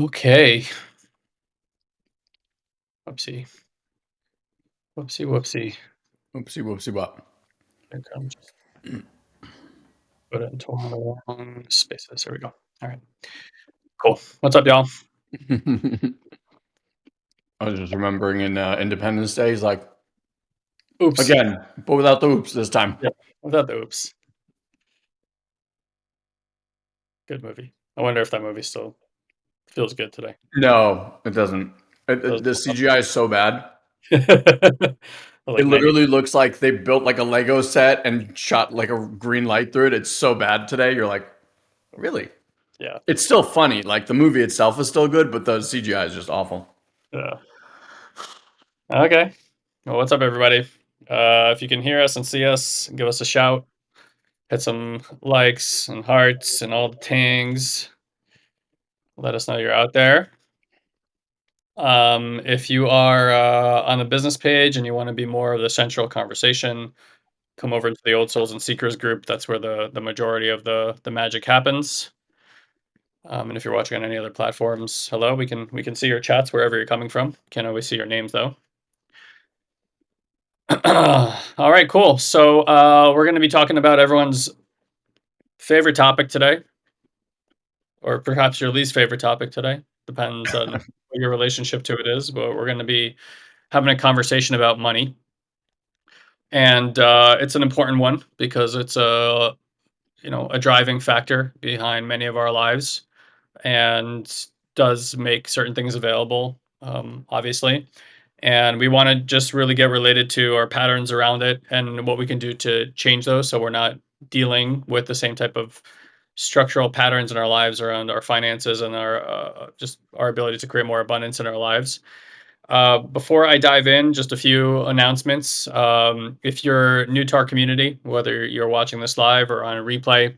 Okay. Whoopsie. Whoopsie, whoopsie. Oopsie whoopsie what? Here comes. Put it into one of the wrong spaces. There we go. All right. Cool. What's up, y'all? I was just remembering in uh, Independence Day, he's like, Oops. again, but without the oops this time. Yep. Without the oops. Good movie. I wonder if that movie still feels good today. No, it doesn't. It, Those- the CGI is so bad. Like it literally looks like they built like a Lego set and shot like a green light through it. It's so bad today. You're like, really? Yeah. It's still funny. Like the movie itself is still good, but the CGI is just awful. Yeah. Okay. Well, what's up, everybody? Uh, if you can hear us and see us, give us a shout. Hit some likes and hearts and all the things. Let us know you're out there. Um, if you are uh, on the business page and you want to be more of the central conversation, come over to the Old Souls and Seekers group. That's where the the majority of the the magic happens. Um, and if you're watching on any other platforms, hello, we can we can see your chats wherever you're coming from. Can't always see your names though. All right, cool. So uh, we're going to be talking about everyone's favorite topic today, or perhaps your least favorite topic today. Depends on what your relationship to it is. But we're going to be having a conversation about money, and uh, it's an important one because it's a you know a driving factor behind many of our lives, and does make certain things available. Um, obviously, and we want to just really get related to our patterns around it and what we can do to change those so we're not dealing with the same type of structural patterns in our lives around our finances and our uh, just our ability to create more abundance in our lives uh, before i dive in just a few announcements um, if you're new to our community whether you're watching this live or on a replay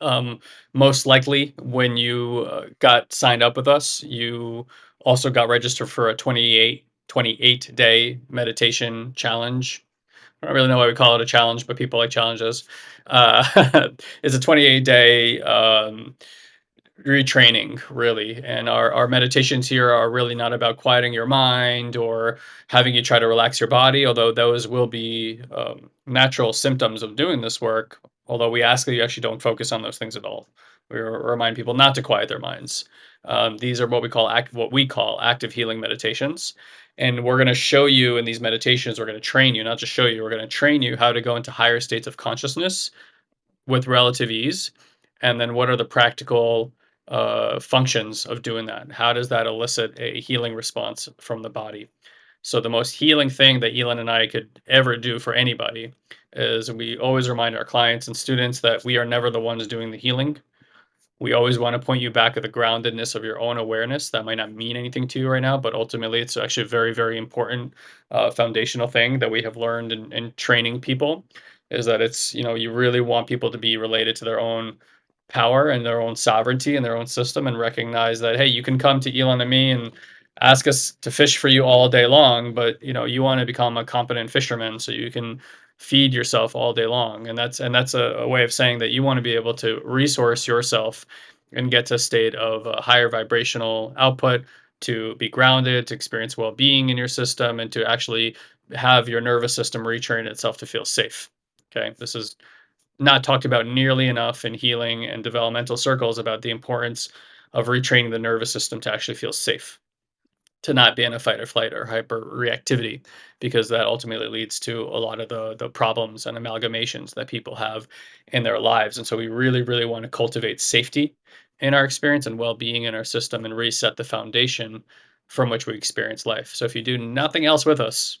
um, most likely when you uh, got signed up with us you also got registered for a 28 28 day meditation challenge. I don't really know why we call it a challenge, but people like challenges. Uh, it's a 28 day um, retraining, really. And our, our meditations here are really not about quieting your mind or having you try to relax your body, although those will be um, natural symptoms of doing this work. Although we ask that you actually don't focus on those things at all. We remind people not to quiet their minds. Um, these are what we call act, what we call active healing meditations, and we're going to show you in these meditations. We're going to train you, not just show you. We're going to train you how to go into higher states of consciousness with relative ease, and then what are the practical uh, functions of doing that? How does that elicit a healing response from the body? So the most healing thing that Elon and I could ever do for anybody is we always remind our clients and students that we are never the ones doing the healing we always want to point you back at the groundedness of your own awareness. That might not mean anything to you right now, but ultimately, it's actually a very, very important uh, foundational thing that we have learned in, in training people. Is that it's you know you really want people to be related to their own power and their own sovereignty and their own system, and recognize that hey, you can come to Elon and me and ask us to fish for you all day long, but you know you want to become a competent fisherman so you can feed yourself all day long. And that's and that's a, a, way of saying that you want to be able to resource yourself and get to a state of a higher vibrational output to be grounded to experience well-being in your system and to actually have your nervous system retrain itself to feel safe okay? This is not talked about nearly enough in healing and developmental circles about the importance of retraining the nervous system to actually feel safe to not be in a fight or flight or hyper reactivity because that ultimately leads to a lot of the the problems and amalgamations that people have in their lives. And so we really really want to cultivate safety in our experience and well-being in our system and reset the foundation from which we experience life. So if you do nothing else with us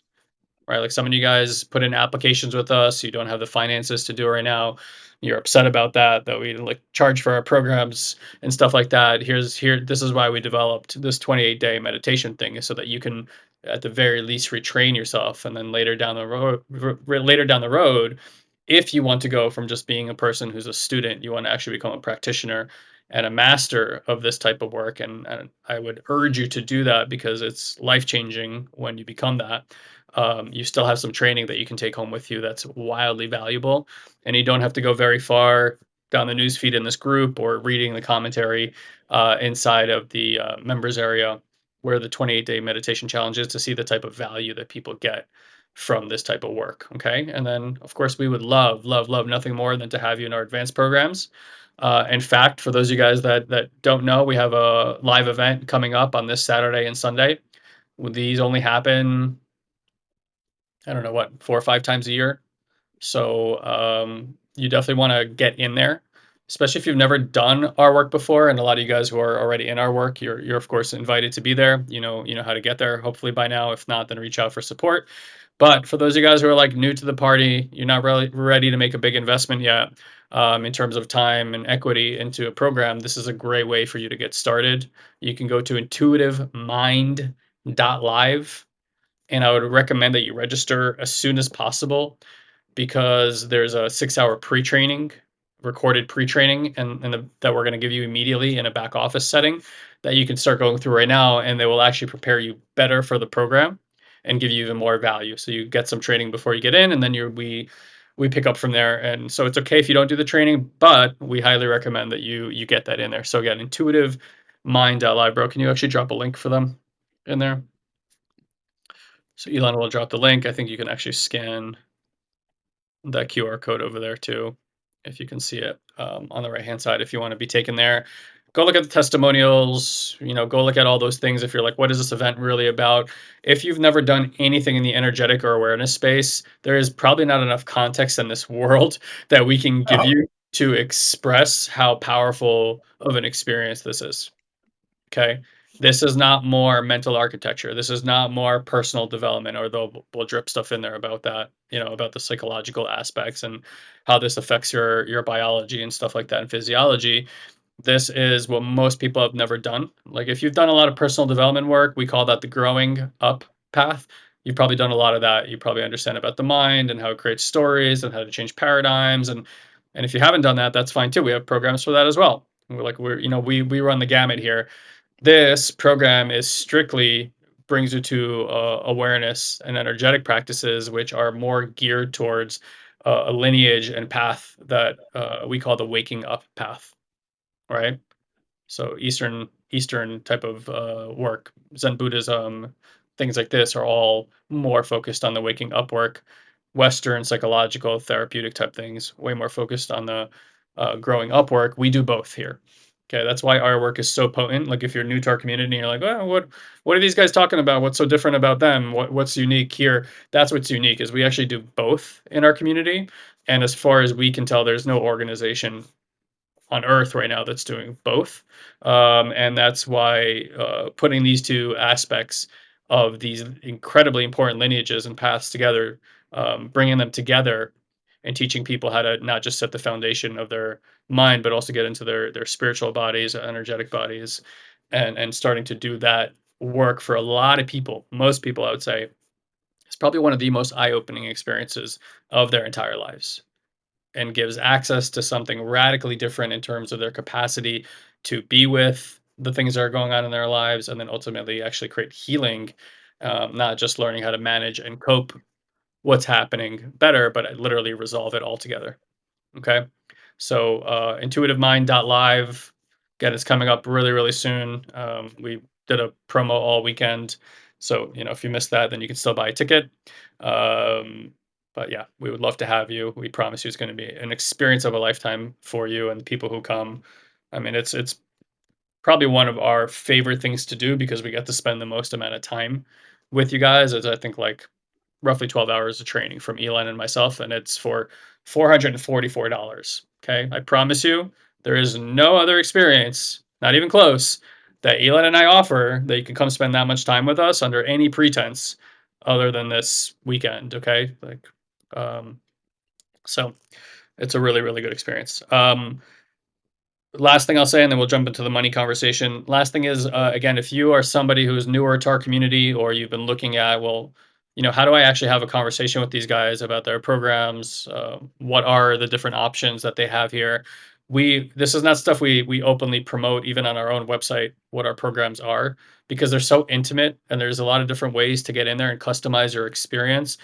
right? Like some of you guys put in applications with us. You don't have the finances to do it right now. You're upset about that that we like charge for our programs and stuff like that. Here's here this is why we developed this 28 day meditation thing so that you can at the very least retrain yourself. And then later down the road later down the road if you want to go from just being a person who's a student you want to actually become a practitioner and a master of this type of work. And, and i would urge you to do that because it's life changing when you become that um, you still have some training that you can take home with you that's wildly valuable and you don't have to go very far down the news feed in this group or reading the commentary uh, inside of the uh, members area where the 28 day meditation challenge is to see the type of value that people get from this type of work. Okay. And then, of course, we would love, love, love nothing more than to have you in our advanced programs. Uh, in fact, for those of you guys that, that don't know, we have a live event coming up on this Saturday and Sunday. These only happen, I don't know what, four or five times a year. So um, you definitely want to get in there especially if you've never done our work before and a lot of you guys who are already in our work you're you're of course invited to be there. You know you know how to get there hopefully by now. If not then reach out for support. But for those of you guys who are like new to the party you're not really ready to make a big investment yet um, in terms of time and equity into a program this is a great way for you to get started. You can go to intuitivemind.live and i would recommend that you register as soon as possible because there's a six hour pre-training recorded pre-training and, and the, that we're going to give you immediately in a back office setting that you can start going through right now and they will actually prepare you better for the program and give you even more value. So you get some training before you get in and then you we we pick up from there. And so it's okay if you don't do the training but we highly recommend that you you get that in there. So again intuitive mind.live bro. Can you actually drop a link for them in there so elon will drop the link. I think you can actually scan that qr code over there too if you can see it um, on the right hand side if you want to be taken there. Go look at the testimonials you know go look at all those things if you're like what is this event really about? If you've never done anything in the energetic or awareness space there is probably not enough context in this world that we can give oh. you to express how powerful of an experience this is. Okay this is not more mental architecture. This is not more personal development or they'll we'll drip stuff in there about that you know about the psychological aspects and how this affects your your biology and stuff like that and physiology. This is what most people have never done. Like if you've done a lot of personal development work we call that the growing up path. You've probably done a lot of that. You probably understand about the mind and how it creates stories and how to change paradigms. And and if you haven't done that that's fine too. We have programs for that as well. We're like we're you know we we run the gamut here this program is strictly brings you to uh, awareness and energetic practices, which are more geared towards uh, a lineage and path that uh, we call the waking up path, right? So Eastern Eastern type of uh, work, Zen Buddhism, things like this are all more focused on the waking up work. Western psychological therapeutic type things, way more focused on the uh, growing up work. We do both here. Okay, that's why our work is so potent. Like if you're new to our community, you're like, what what are these guys talking about? What's so different about them? What what's unique here? That's what's unique is we actually do both in our community. And as far as we can tell, there's no organization on Earth right now that's doing both. Um, and that's why uh, putting these two aspects of these incredibly important lineages and paths together, um, bringing them together and teaching people how to not just set the foundation of their mind, but also get into their their spiritual bodies, energetic bodies, and and starting to do that work for a lot of people. Most people, I would say, it's probably one of the most eye-opening experiences of their entire lives, and gives access to something radically different in terms of their capacity to be with the things that are going on in their lives, and then ultimately actually create healing. Um, not just learning how to manage and cope what's happening better, but I literally resolve it all together. Okay. So uh, intuitivemind.live, again, it's coming up really, really soon. Um, we did a promo all weekend. So, you know, if you missed that, then you can still buy a ticket. Um, but yeah, we would love to have you. We promise you it's going to be an experience of a lifetime for you and the people who come. I mean, it's it's probably one of our favorite things to do because we get to spend the most amount of time with you guys. As I think like roughly 12 hours of training from Elon and myself, and it's for $444. Okay. I promise you, there is no other experience, not even close, that Elon and I offer that you can come spend that much time with us under any pretense other than this weekend. Okay. Like, um, so it's a really, really good experience. Um, last thing I'll say, and then we'll jump into the money conversation. Last thing is, uh, again, if you are somebody who's newer to our community or you've been looking at, well, you know, how do I actually have a conversation with these guys about their programs? Uh, what are the different options that they have here? We this is not stuff we we openly promote even on our own website what our programs are because they're so intimate and there's a lot of different ways to get in there and customize your experience.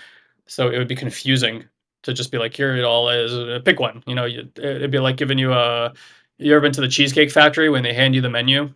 So it would be confusing to just be like, "Here it all is, uh, pick one." You know, it'd be like giving you a you ever been to the Cheesecake Factory when they hand you the menu,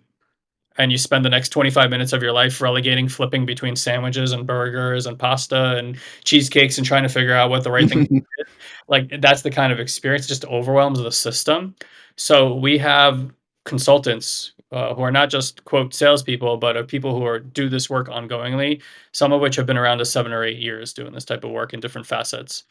and you spend the next 25 minutes of your life relegating, flipping between sandwiches and burgers and pasta and cheesecakes and trying to figure out what the right thing is? Like, that's the kind of experience, just overwhelms the system. So, we have consultants, uh, who are not just, quote, "salespeople," but are people who are do this work ongoingly, some of which have been around to 7 or 8 years doing this type of work in different facets.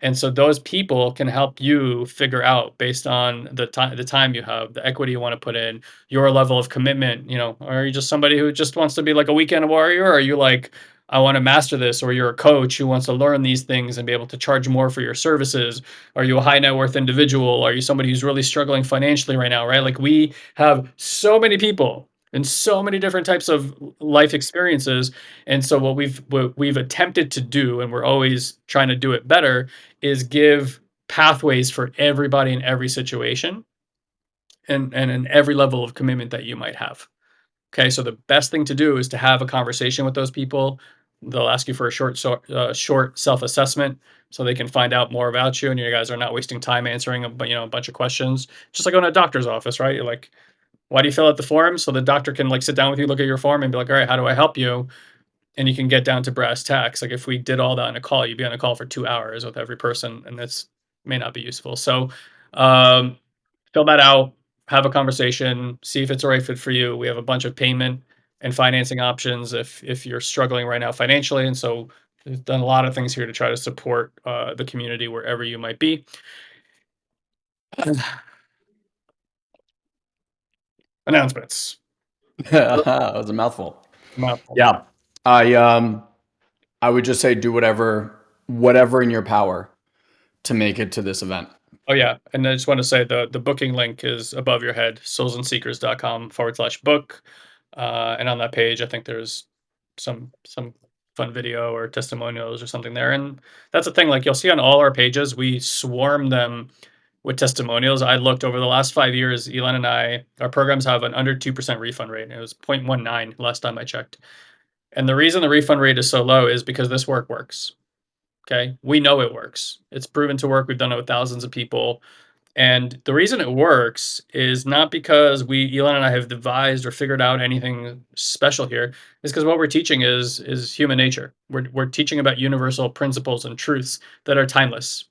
And so those people can help you figure out based on the ti the time you have, the equity you wanna put in, your level of commitment, you know, are you just somebody who just wants to be like a weekend warrior? Or are you like, "I wanna master this," or you're a coach who wants to learn these things and be able to charge more for your services? Are you a high net worth individual? Are you somebody who's really struggling financially right now, right? Like, we have so many people and so many different types of life experiences, and so what we've what we've attempted to do, and we're always trying to do it better, is give pathways for everybody in every situation and and in every level of commitment that you might have okay so the best thing to do is to have a conversation with those people. They'll ask you for a short so uh, short self-assessment so they can find out more about you and you guys are not wasting time answering a you know, a bunch of questions. Just like going to a doctor's office, right? You're like, "Why do you fill out the form?" So the doctor can, like, sit down with you, look at your form, and be like, "Alright, how do I help you?" And you can get down to brass tacks. Like, if we did all that on a call, you'd be on a call for 2 hours with every person, and that's may not be useful. So, um, fill that out, have a conversation, see if it's the right fit for you. We have a bunch of payment and financing options if if you're struggling right now financially, and so we've done a lot of things here to try to support, uh, the community wherever you might be. Announcements. That was a mouthful. Mouthful. Yeah. I, um, I would just say do whatever whatever in your power to make it to this event. Oh, yeah, and I just wanna say the the booking link is above your head, soulsandseekers.com/book, uh, and on that page, I think there's some some fun video or testimonials or something there, and that's the thing, like, you'll see on all our pages, we swarm them with testimonials. I looked over the last 5 years, Elon and I our programs have an under 2% refund rate, it was 0.19 last time I checked. And the reason the refund rate is so low is because this work works. Okay. We know it works. It's proven to work, we've done it with thousands of people, and the reason it works is not because we Elon and I have devised or figured out anything special here. Is because what we're teaching is is human nature. We're we're teaching about universal principles and truths that are timeless.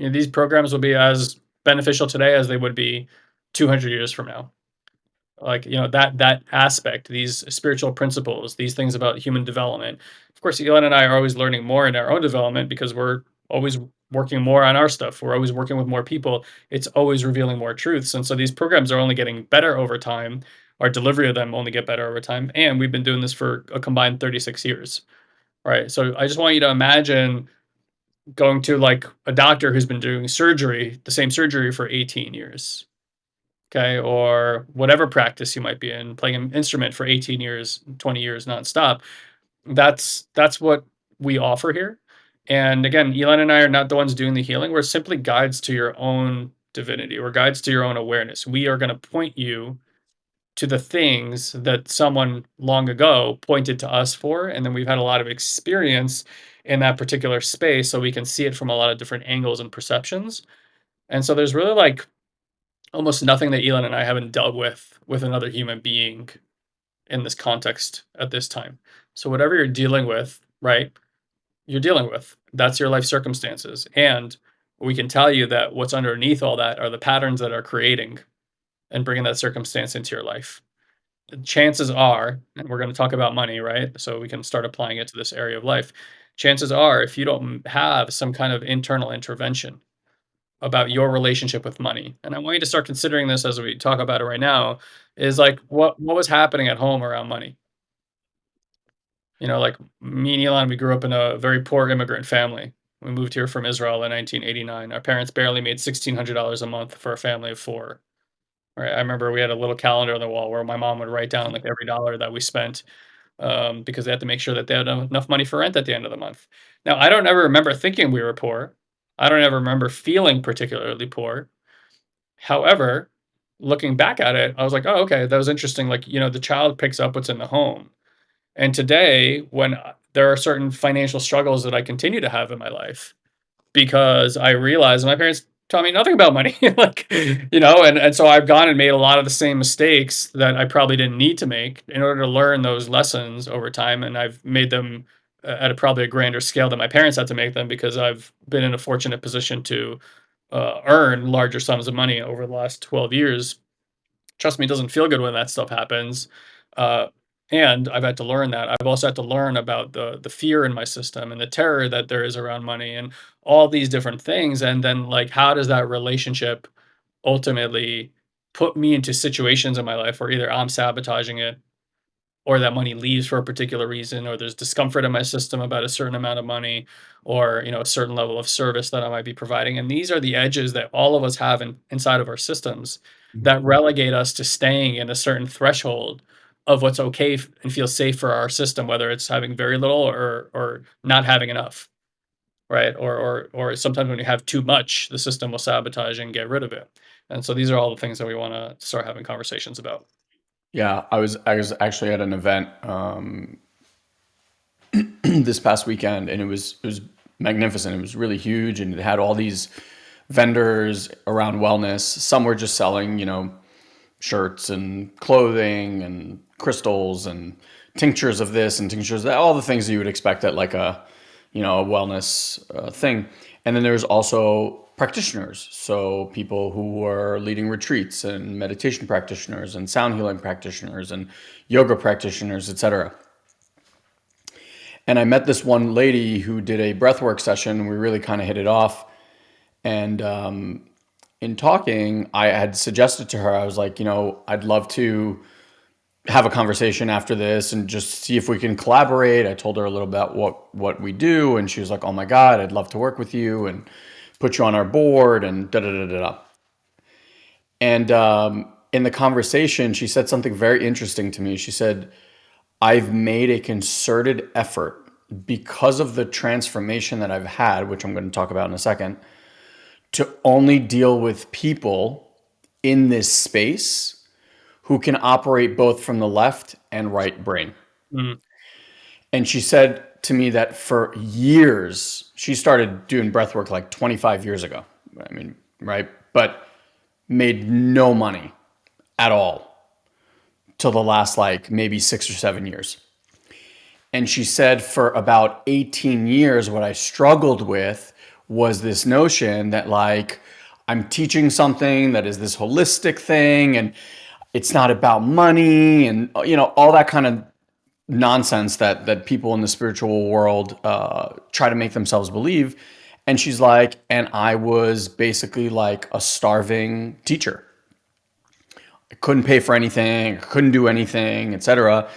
You know, these programs will be as beneficial today as they would be 200 years from now. Like, you know, that that aspect, these spiritual principles, these things about human development. Of course, Elon and I are always learning more in our own development because we're always working more on our stuff. We're always working with more people. It's always revealing more truths, and so these programs are only getting better over time. Our delivery of them only get better over time, and we've been doing this for a combined 36 years. Right? So I just want you to imagine going to, like, a doctor who's been doing surgery, the same surgery for 18 years. Okay, Or whatever practice you might be in, playing an instrument for 18 years, 20 years nonstop. That's that's what we offer here, and again, Elon and I are not the ones doing the healing, we're simply guides to your own divinity, we're guides to your own awareness. We are gonna point you to the things that someone long ago pointed to us for, and then we've had a lot of experience in that particular space, so we can see it from a lot of different angles and perceptions. And so there's really, like, almost nothing that Elon and I haven't dealt with, with another human being in this context at this time. So whatever you're dealing with, right, you're dealing with. That's your life circumstances, and we can tell you that what's underneath all that are the patterns that are creating and bringing that circumstance into your life. Chances are, and we're gonna talk about money, right? So we can start applying it to this area of life. Chances are, if you don't have some kind of internal intervention about your relationship with money, and I want you to start considering this as we talk about it right now, is like, what what was happening at home around money? You know, like, me and Elon, we grew up in a very poor immigrant family. We moved here from Israel in 1989. Our parents barely made $1,600 a month for a family of 4. Right, I remember we had a little calendar on the wall where my mom would write down, like, every dollar that we spent, um, because they had to make sure that they had enough money for rent at the end of the month. Now, I don't ever remember thinking we were poor. I don't ever remember feeling particularly poor. However, looking back at it, I was like, "Oh, okay, that was interesting," like, you know, the child picks up what's in the home. And today, when, uh, there are certain financial struggles that I continue to have in my life, because I realized my parents taught me nothing about money, like, you know, and and so I've gone and made a lot of the same mistakes that I probably didn't need to make in order to learn those lessons over time, and I've made them at a probably a grander scale than my parents had to make them because I've been in a fortunate position to, uh, earn larger sums of money over the last 12 years. Trust me, it doesn't feel good when that stuff happens, uh, and I've had to learn that. I've also had to learn about the the fear in my system and the terror that there is around money and all these different things, and then, like, how does that relationship ultimately put me into situations in my life where either I'm sabotaging it or that money leaves for a particular reason, or there's discomfort in my system about a certain amount of money, or, you know, a certain level of service that I might be providing, and these are the edges that all of us have in inside of our systems that mm-hmm. relegate us to staying in a certain threshold of what's okay and feel safe for our system, whether it's having very little or or not having enough, right? Or or or sometimes when you have too much, the system will sabotage and get rid of it, and so these are all the things that we wanna start having conversations about. Yeah, I was I was actually at an event, um this past weekend, and it was it was magnificent. It was really huge, and it had all these vendors around wellness. Some were just selling, you know, shirts and clothing and crystals and tinctures of this and tinctures that, all the things you would expect at like a, you know, a wellness uh, thing. And then there's also practitioners, so people who are leading retreats and meditation practitioners and sound healing practitioners and yoga practitioners, etc. And I met this one lady who did a breathwork session. We really kind of hit it off. And um, in talking, I had suggested to her, I was like, you know, I'd love to have a conversation after this and just see if we can collaborate. I told her a little about what what we do, and she was like, "Oh my God, I'd love to work with you and put you on our board." And da da da da da. And um, in the conversation, she said something very interesting to me. She said, "I've made a concerted effort because of the transformation that I've had, which I'm going to talk about in a second, to only deal with people in this space who can operate both from the left and right brain. Mhm. And she said to me that for years, she started doing breath work like 25 years ago. I mean, right? But made no money at all till the last like maybe six or seven years. And she said for about 18 years, what I struggled with was this notion that like I'm teaching something that is this holistic thing and it's not about money and you know all that kind of nonsense that that people in the spiritual world uh, try to make themselves believe. And she's like, and I was basically like a starving teacher. I couldn't pay for anything, couldn't do anything, etc.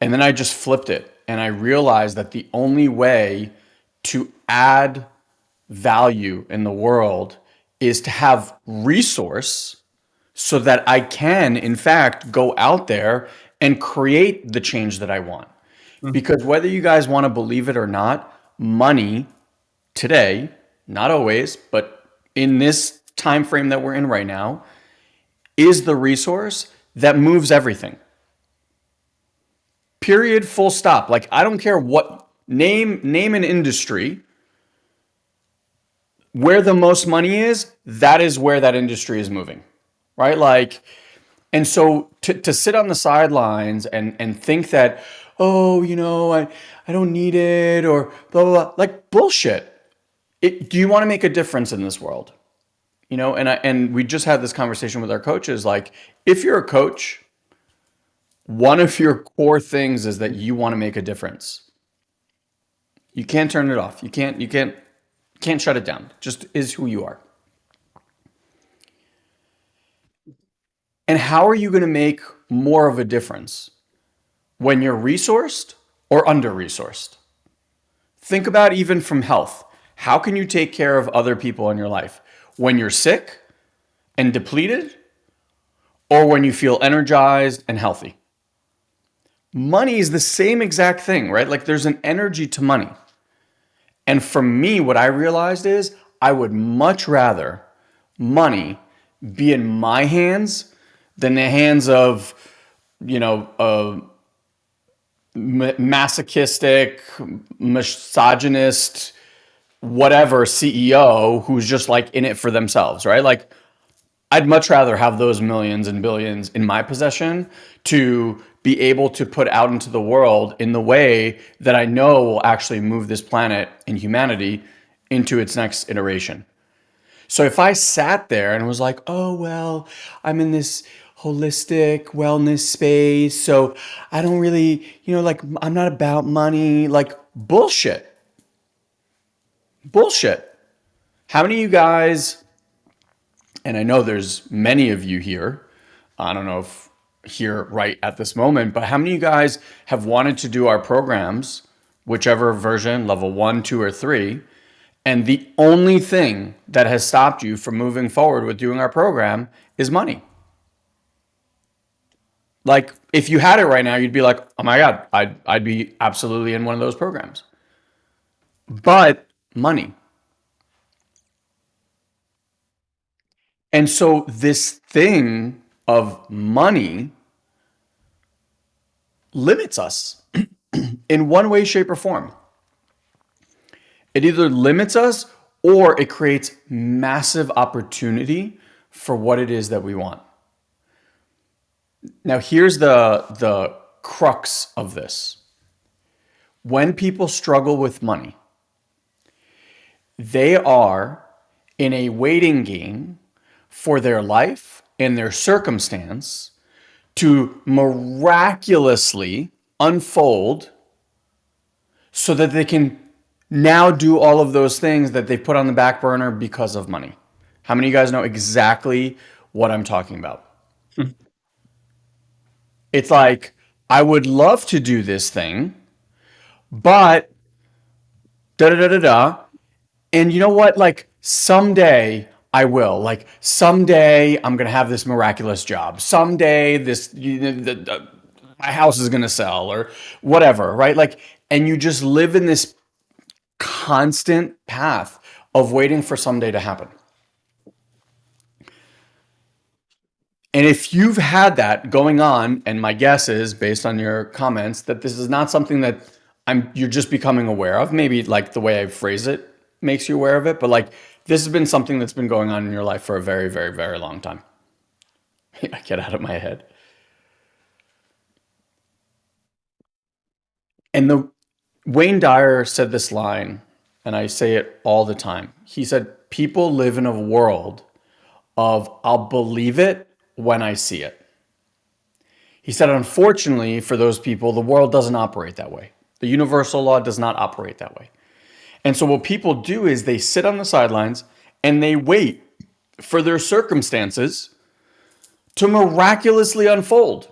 And then I just flipped it and I realized that the only way to add value in the world is to have resource so that I can, in fact, go out there and create the change that I want. Mm. Because whether you guys want to believe it or not, money today, not always, but in this time frame that we're in right now, is the resource that moves everything. Period, full stop. Like I don't care what name name an industry where the most money is, that is where that industry is moving. Right? Like and so to, to sit on the sidelines and and think that, oh, you know, I I don't need it or blah blah, blah. like bullshit. It, do you want to make a difference in this world? You know, and I, and we just had this conversation with our coaches. Like, if you're a coach, one of your core things is that you want to make a difference. You can't turn it off. You can't. You can't. Can't shut it down. Just is who you are. And how are you going to make more of a difference when you're resourced or under resourced? Think about even from health. How can you take care of other people in your life when you're sick and depleted or when you feel energized and healthy? Money is the same exact thing, right? Like there's an energy to money. And for me, what I realized is I would much rather money be in my hands than the hands of, you know, a masochistic, misogynist, whatever CEO who's just like in it for themselves, right? Like I'd much rather have those millions and billions in my possession to be able to put out into the world in the way that I know will actually move this planet and humanity into its next iteration. So if I sat there and was like, oh, well, I'm in this holistic wellness space, so I don't really, you know, like, I'm not about money, like, bullshit. Bullshit. How many of you guys, and I know there's many of you here, I don't know if here right at this moment, but how many of you guys have wanted to do our programs, whichever version, level one, two, or three, and the only thing that has stopped you from moving forward with doing our program is money? Like, if you had it right now, you'd be like, oh my God, I'd, I'd be absolutely in one of those programs. But money. And so this thing of money limits us in one way, shape, or form. It either limits us or it creates massive opportunity for what it is that we want. Now, here's the, the crux of this. When people struggle with money, they are in a waiting game for their life and their circumstance to miraculously unfold so that they can now do all of those things that they put on the back burner because of money. How many of you guys know exactly what I'm talking about? it's like, I would love to do this thing, but da da da da da. And you know what? Like someday I will. Like someday I'm gonna have this miraculous job. Someday this you know, the, the, my house is gonna sell or whatever, right? Like, and you just live in this constant path of waiting for someday to happen. And if you've had that going on, and my guess is based on your comments that this is not something that I'm you're just becoming aware of, maybe like the way I phrase it makes you aware of it, but like this has been something that's been going on in your life for a very, very, very long time. I get out of my head. And the Wayne Dyer said this line, and I say it all the time. He said, people live in a world of I'll believe it when I see it. He said, unfortunately, for those people, the world doesn't operate that way. The universal law does not operate that way. And so what people do is they sit on the sidelines and they wait for their circumstances to miraculously unfold.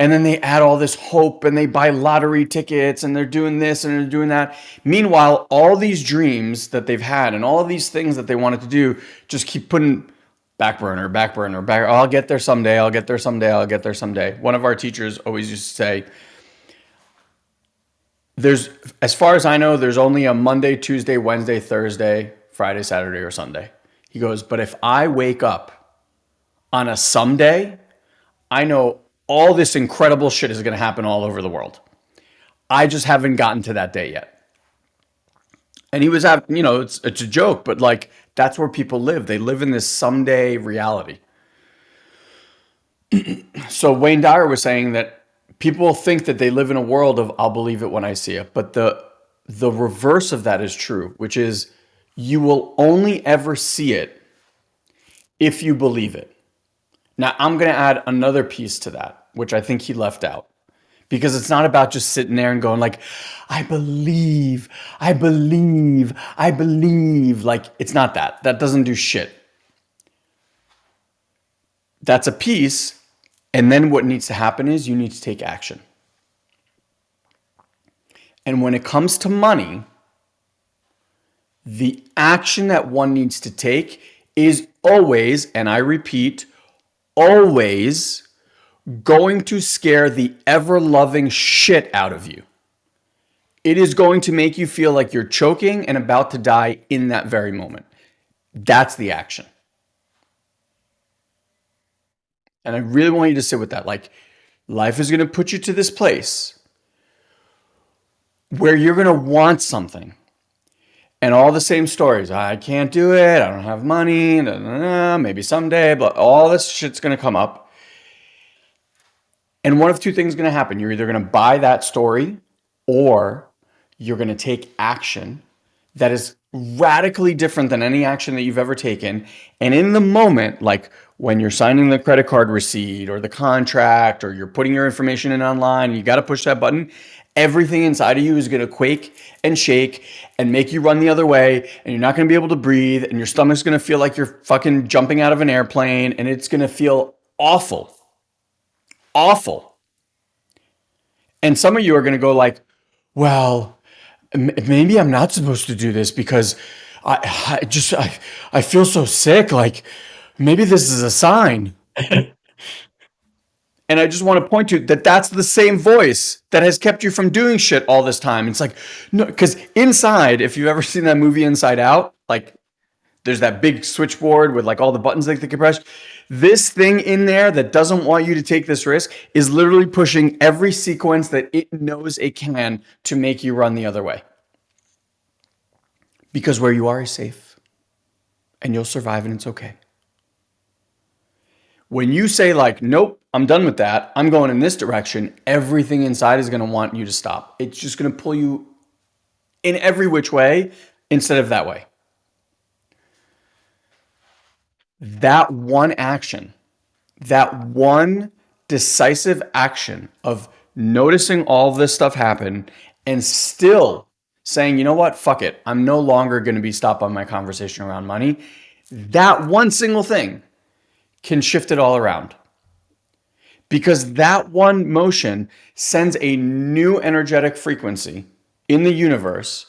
And then they add all this hope and they buy lottery tickets and they're doing this and they're doing that. Meanwhile, all these dreams that they've had and all these things that they wanted to do just keep putting back burner, back burner, back. I'll get there someday. I'll get there someday. I'll get there someday. One of our teachers always used to say, there's, as far as I know, there's only a Monday, Tuesday, Wednesday, Thursday, Friday, Saturday, or Sunday. He goes, but if I wake up on a someday, I know all this incredible shit is going to happen all over the world. I just haven't gotten to that day yet. And he was having, you know, it's, it's a joke, but like that's where people live. They live in this someday reality. so Wayne Dyer was saying that people think that they live in a world of I'll believe it when I see it. But the the reverse of that is true, which is you will only ever see it if you believe it. Now, I'm going to add another piece to that, which I think he left out. Because it's not about just sitting there and going like, I believe, I believe, I believe. Like, it's not that. That doesn't do shit. That's a piece and then what needs to happen is you need to take action. And when it comes to money, the action that one needs to take is always, and I repeat, always going to scare the ever loving shit out of you. It is going to make you feel like you're choking and about to die in that very moment. That's the action. And I really want you to sit with that. Like, life is going to put you to this place where you're going to want something. and all the same stories. I can't do it. I don't have money. maybe someday, but all this shit's going to come up. And one of two things is going to happen. You're either going to buy that story or you're going to take action that is radically different than any action that you've ever taken. And in the moment, like when you're signing the credit card receipt or the contract or you're putting your information in online, you got to push that button. Everything inside of you is going to quake and shake and make you run the other way and you're not going to be able to breathe and your stomach's going to feel like you're fucking jumping out of an airplane and it's going to feel awful. Awful. And some of you are going to go like well maybe i'm not supposed to do this because i, I just I, I feel so sick like maybe this is a sign And I just want to point to that that's the same voice that has kept you from doing shit all this time. It's like, no, because inside, if you've ever seen that movie Inside Out, like there's that big switchboard with like all the buttons that they can press. This thing in there that doesn't want you to take this risk is literally pushing every sequence that it knows it can to make you run the other way. Because where you are is safe and you'll survive and it's okay. When you say like, nope, I'm done with that. I'm going in this direction. Everything inside is going to want you to stop. It's just going to pull you in every which way instead of that way. That one action, that one decisive action of noticing all this stuff happen and still saying, you know what, fuck it. I'm no longer going to be stopped by my conversation around money. That one single thing can shift it all around. Because that one motion sends a new energetic frequency in the universe,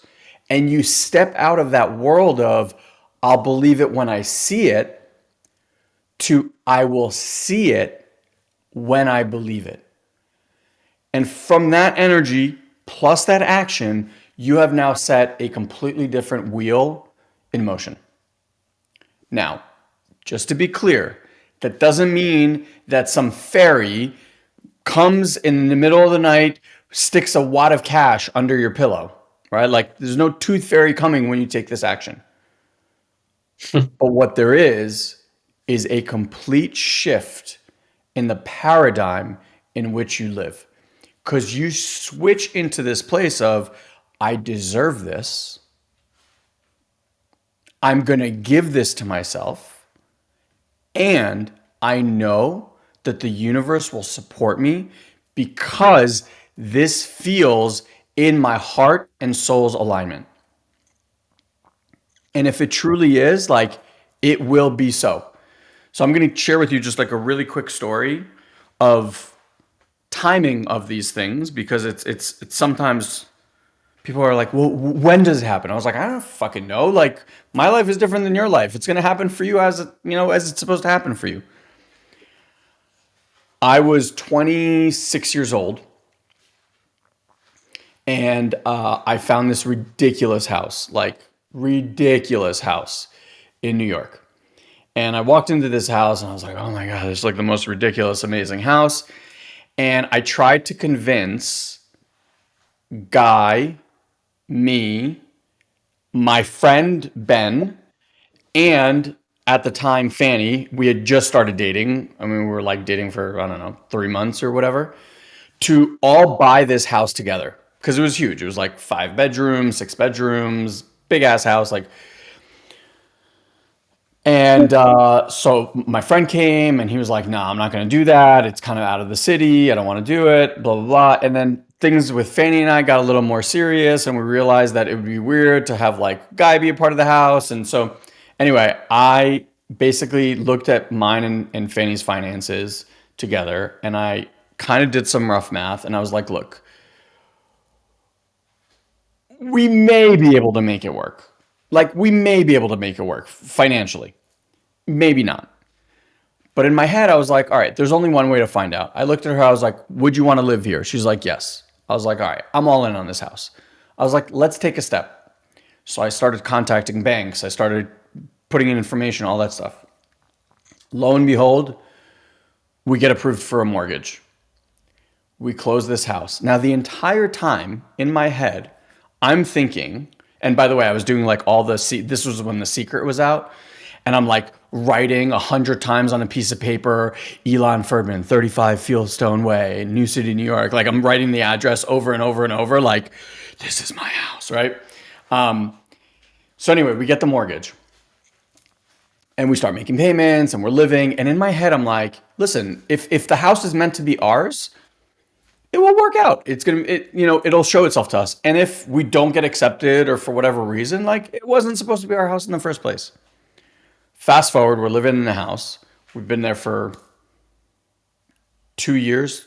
and you step out of that world of, I'll believe it when I see it, to I will see it when I believe it. And from that energy plus that action, you have now set a completely different wheel in motion. Now, just to be clear, that doesn't mean that some fairy comes in the middle of the night, sticks a wad of cash under your pillow, right? Like there's no tooth fairy coming when you take this action. but what there is, is a complete shift in the paradigm in which you live. Because you switch into this place of, I deserve this. I'm going to give this to myself. And I know that the universe will support me because this feels in my heart and soul's alignment. And if it truly is, like it will be so. So I'm going to share with you just like a really quick story of timing of these things because it's it's it's sometimes people are like, well, when does it happen? I was like, I don't fucking know. Like, my life is different than your life. It's going to happen for you as, you know, as it's supposed to happen for you. I was 26 years old and uh, I found this ridiculous house, like ridiculous house in New York. And I walked into this house and I was like, oh my God, it's like the most ridiculous, amazing house. And I tried to convince Guy me, my friend Ben, and at the time Fanny, we had just started dating. I mean, we were like dating for, I don't know, three months or whatever, to all buy this house together because it was huge. It was like five bedrooms, six bedrooms, big ass house. Like, and uh, so my friend came and he was like, no, nah, I'm not going to do that. It's kind of out of the city. I don't want to do it, blah, blah, blah. And then things with Fanny and I got a little more serious and we realized that it would be weird to have like Guy be a part of the house. And so anyway, I basically looked at mine and, and Fanny's finances together and I kind of did some rough math and I was like, look, we may be able to make it work. Like we may be able to make it work financially. Maybe not. But in my head, I was like, all right, there's only one way to find out. I looked at her, I was like, would you want to live here? She's like, yes. I was like, all right, I'm all in on this house. I was like, let's take a step. So I started contacting banks. I started putting in information, all that stuff. Lo and behold, we get approved for a mortgage. We close this house. Now, the entire time in my head, I'm thinking, And by the way, I was doing like all the this was when the secret was out, and I'm like writing a hundred times on a piece of paper, Ilan Ferdman, 35 Fieldstone Way, New City, New York. Like I'm writing the address over and over and over, like this is my house, right? Um, so anyway, we get the mortgage and we start making payments and we're living. And in my head, I'm like, listen, if, if the house is meant to be ours, it will work out. It's going to, it, you know, it'll show itself to us. And if we don't get accepted or for whatever reason, like it wasn't supposed to be our house in the first place. Fast forward, we're living in the house. We've been there for two years,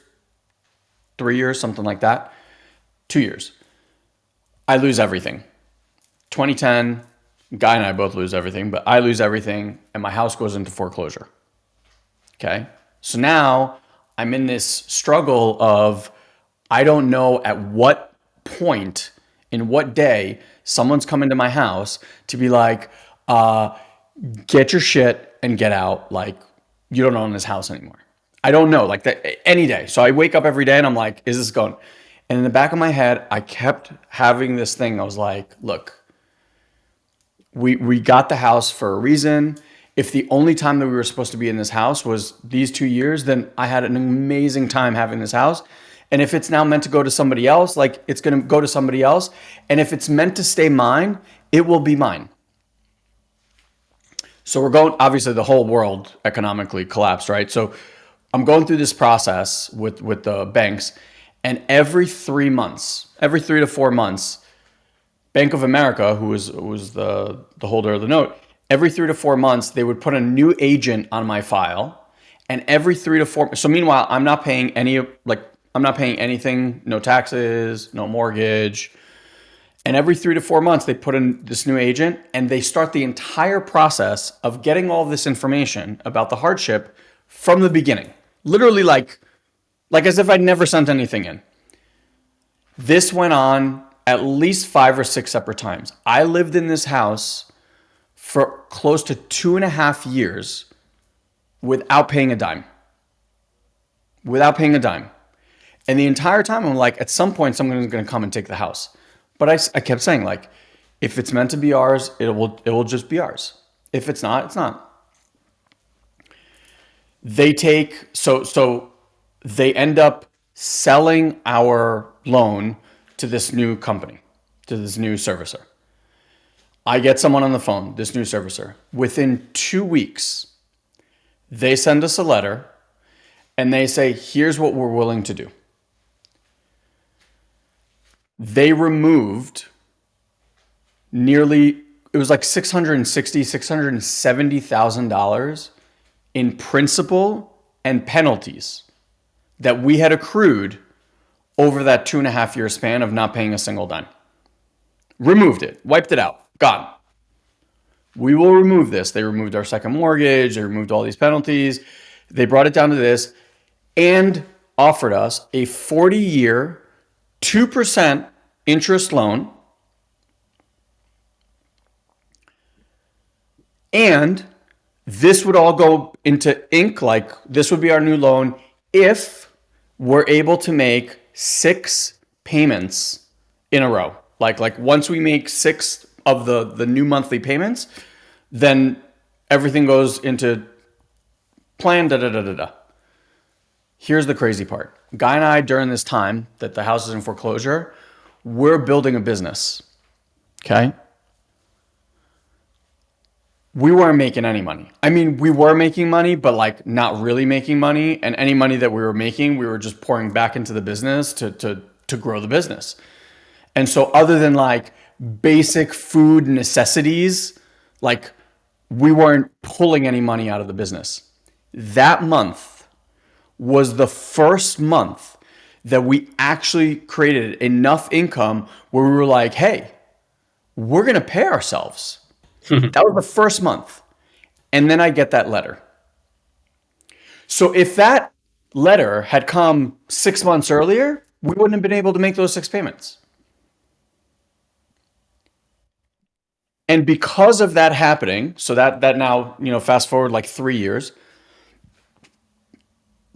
three years, something like that. Two years. I lose everything. 2010, Guy and I both lose everything, but I lose everything and my house goes into foreclosure. Okay. So now I'm in this struggle of I don't know at what point, in what day, someone's coming to my house to be like, uh, get your shit and get out. Like, you don't own this house anymore. I don't know, like that any day. So I wake up every day and I'm like, is this going? And in the back of my head, I kept having this thing. I was like, look, we we got the house for a reason. If the only time that we were supposed to be in this house was these two years, then I had an amazing time having this house. And if it's now meant to go to somebody else, like it's going to go to somebody else. And if it's meant to stay mine, it will be mine. So we're going, obviously the whole world economically collapsed, right? So I'm going through this process with, with the banks and every three months, every three to four months, Bank of America, who was was the the holder of the note, every three to four months they would put a new agent on my file, and every three to four. So meanwhile, I'm not paying any like I'm not paying anything, no taxes, no mortgage. And every three to four months, they put in this new agent and they start the entire process of getting all this information about the hardship from the beginning. Literally like, like as if I'd never sent anything in. This went on at least five or six separate times. I lived in this house for close to two and a half years without paying a dime. Without paying a dime. And the entire time, I'm like, at some point, someone's going to come and take the house. But I, I kept saying, like, if it's meant to be ours, it will, it will just be ours. If it's not, it's not. They take, so, so they end up selling our loan to this new company, to this new servicer. I get someone on the phone, this new servicer. Within two weeks, they send us a letter and they say, here's what we're willing to do. They removed nearly, it was like $660,000, $670,000 in principal and penalties that we had accrued over that two and a half year span of not paying a single dime. Removed it, wiped it out, gone. We will remove this. They removed our second mortgage, they removed all these penalties. They brought it down to this and offered us a 40 year, 2% interest loan. And this would all go into ink, like this would be our new loan if we're able to make six payments in a row. Like like once we make six of the the new monthly payments, then everything goes into plan da da da da da. Here's the crazy part. Guy and I during this time that the house is in foreclosure, we're building a business. Okay? we weren't making any money. I mean, we were making money, but like not really making money. And any money that we were making, we were just pouring back into the business to to to grow the business. And so other than like basic food necessities, like we weren't pulling any money out of the business. That month was the first month that we actually created enough income where we were like, hey, we're going to pay ourselves that was the first month. And then I get that letter. So if that letter had come six months earlier, we wouldn't have been able to make those six payments. And because of that happening, so that that now, you know, fast forward like three years.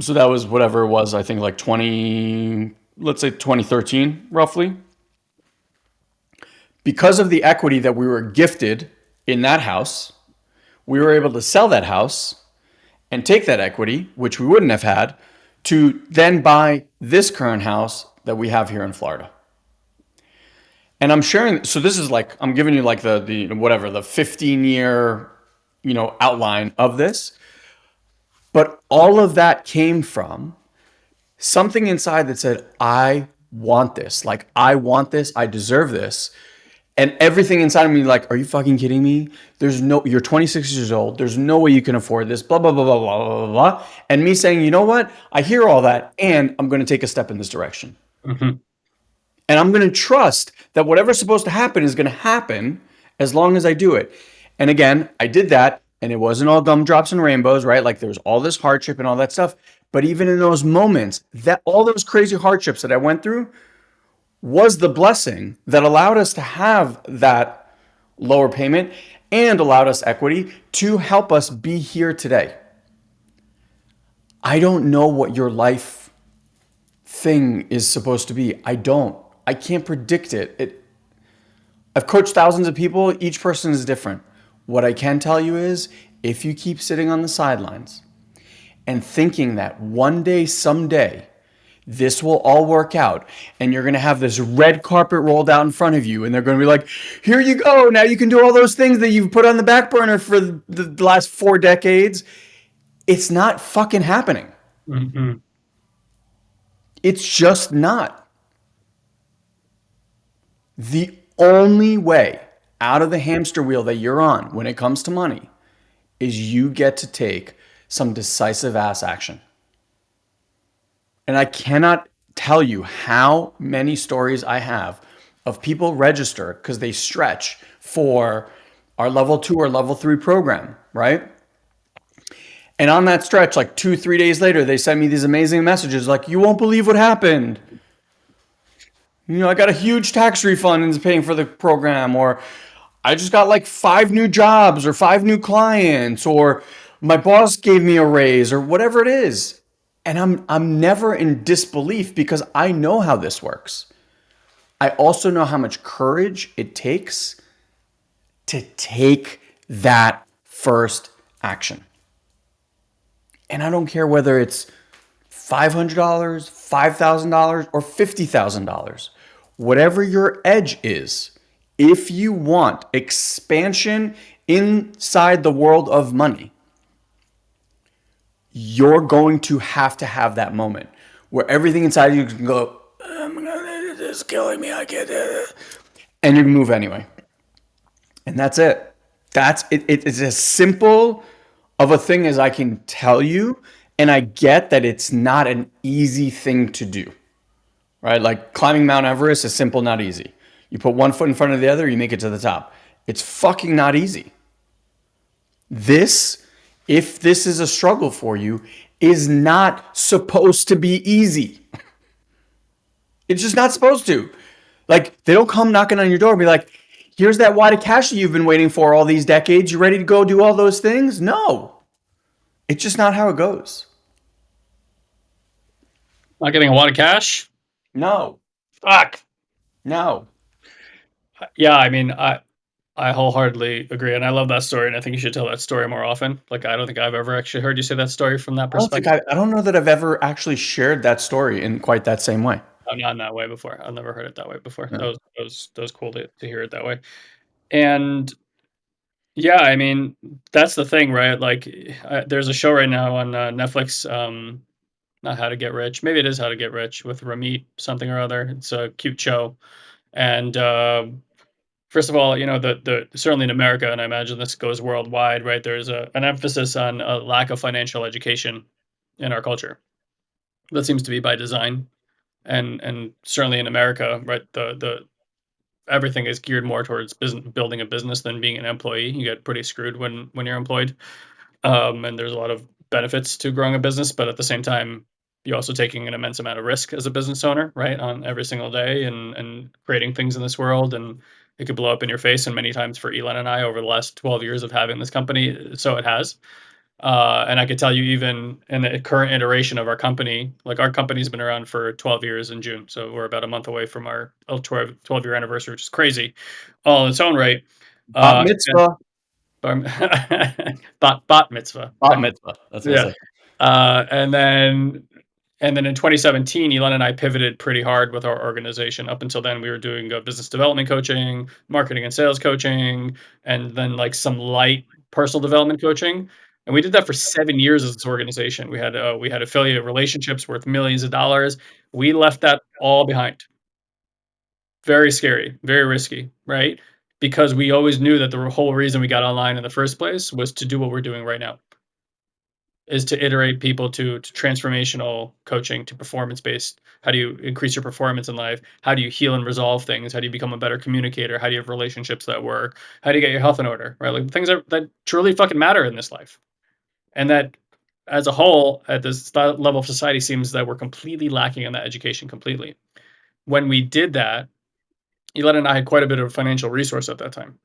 So that was whatever it was, I think like 20, let's say 2013, roughly. because of the equity that we were gifted in that house, we were able to sell that house and take that equity, which we wouldn't have had, to then buy this current house that we have here in Florida. And I'm sharing, so this is like, I'm giving you like the, the whatever, the 15 year, you know, outline of this. But all of that came from something inside that said, I want this. Like, I want this. I deserve this. And everything inside of me, like, are you fucking kidding me? There's no, you're 26 years old. There's no way you can afford this, blah, blah, blah, blah, blah, blah, blah. And me saying, you know what? I hear all that and I'm going to take a step in this direction. Mm-hmm. And I'm going to trust that whatever's supposed to happen is going to happen as long as I do it. And again, I did that and it wasn't all gumdrops and rainbows, right? Like there was all this hardship and all that stuff. But even in those moments, that all those crazy hardships that I went through was the blessing that allowed us to have that lower payment and allowed us equity to help us be here today. I don't know what your life thing is supposed to be. I don't. I can't predict it. it I've coached thousands of people. Each person is different. What I can tell you is if you keep sitting on the sidelines and thinking that one day, someday, this will all work out and you're going to have this red carpet rolled out in front of you and they're going to be like here you go now you can do all those things that you've put on the back burner for the last four decades it's not fucking happening mm-hmm. it's just not the only way out of the hamster wheel that you're on when it comes to money is you get to take some decisive ass action and I cannot tell you how many stories I have of people register because they stretch for our level two or level three program, right? And on that stretch, like two, three days later, they send me these amazing messages like, you won't believe what happened. You know, I got a huge tax refund and it's paying for the program, or I just got like five new jobs or five new clients, or my boss gave me a raise, or whatever it is. And I'm I'm never in disbelief because I know how this works. I also know how much courage it takes to take that first action. And I don't care whether it's $500, $5,000 or $50,000. Whatever your edge is, if you want expansion inside the world of money, you're going to have to have that moment where everything inside you can go, this is killing me. I can't, do it. and you move anyway. And that's it. That's it, it. It's as simple of a thing as I can tell you. And I get that it's not an easy thing to do, right? Like climbing Mount Everest is simple, not easy. You put one foot in front of the other, you make it to the top. It's fucking not easy. This if this is a struggle for you, is not supposed to be easy. It's just not supposed to. Like, they don't come knocking on your door and be like, here's that wad of cash that you've been waiting for all these decades. You ready to go do all those things? No. It's just not how it goes. Not getting a wad of cash? No. Fuck. No. Yeah, I mean, I I wholeheartedly agree, and I love that story, and I think you should tell that story more often. Like, I don't think I've ever actually heard you say that story from that perspective. I don't, I, I don't know that I've ever actually shared that story in quite that same way. Oh, not in that way before. I've never heard it that way before. Yeah. That was that was that was cool to, to hear it that way. And yeah, I mean, that's the thing, right? Like, I, there's a show right now on uh, Netflix. Um, not How to Get Rich. Maybe it is How to Get Rich with Ramit something or other. It's a cute show, and uh, first of all, you know, the the certainly in America, and I imagine this goes worldwide, right? There's a, an emphasis on a lack of financial education in our culture. That seems to be by design, and and certainly in America, right? The the everything is geared more towards business, building a business than being an employee. You get pretty screwed when when you're employed, um, and there's a lot of benefits to growing a business, but at the same time, you're also taking an immense amount of risk as a business owner, right? On every single day and and creating things in this world and it could blow up in your face and many times for Ilan and I over the last 12 years of having this company so it has Uh, and I could tell you even in the current iteration of our company, like our company's been around for 12 years in June, so we're about a month away from our 12 year anniversary, which is crazy, all in its own right. Bat Uh, mitzvah. bat bat mitzvah. Bat mitzvah. That's what I Yeah. say. Uh, and then and then in 2017, Ilan and I pivoted pretty hard with our organization. Up until then, we were doing uh, business development coaching, marketing and sales coaching, and then like some light personal development coaching. And we did that for seven years as this organization. We had uh, we had affiliate relationships worth millions of dollars. We left that all behind. Very scary, very risky, right? Because we always knew that the whole reason we got online in the first place was to do what we're doing right now is to iterate people to, to transformational coaching to performance based how do you increase your performance in life? How do you heal and resolve things? How do you become a better communicator? How do you have relationships that work? How do you get your health in order right? Like things that, that truly fucking matter in this life. And that as a whole at this level of society seems that we're completely lacking in that education completely. When we did that Ilan and I had quite a bit of financial resource at that time